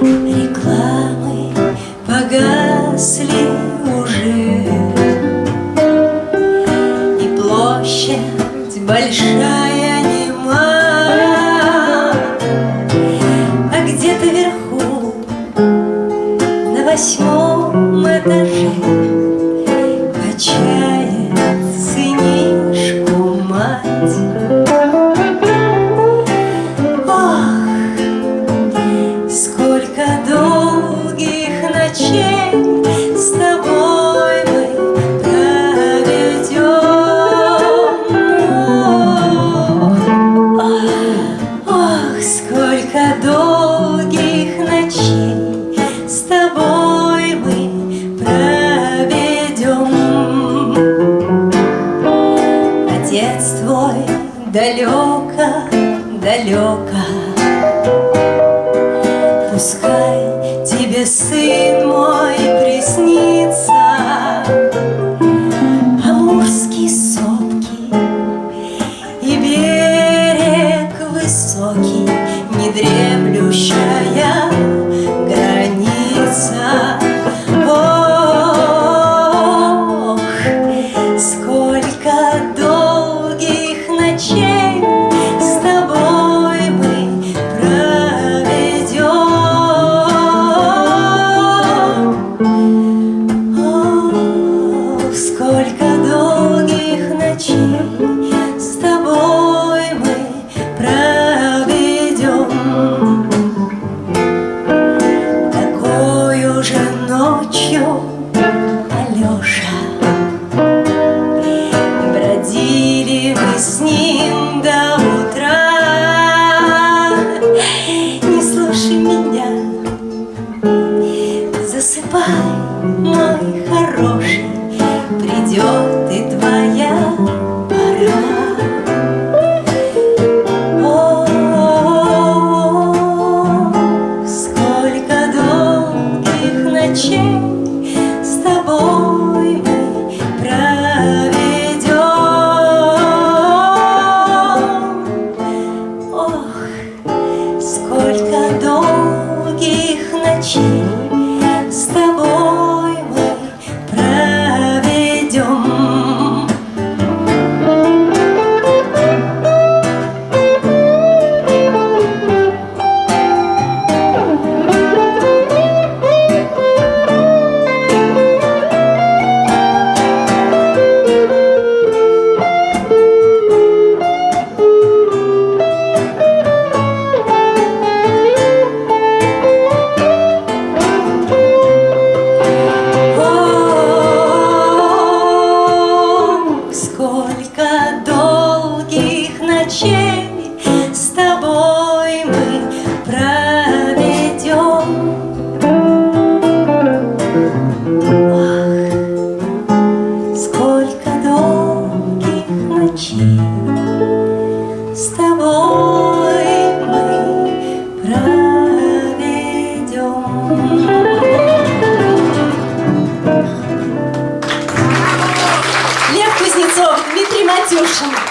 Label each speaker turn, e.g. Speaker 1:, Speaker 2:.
Speaker 1: Рекламы погасли уже. И площадь большая нема. А где-то вверху на восьмом далеко, далеко Пускай тебе, сын мой, приснится Амурские сопки и берег высокий Недремлющая граница. Ох, сколько меня. Засыпай. Jesús.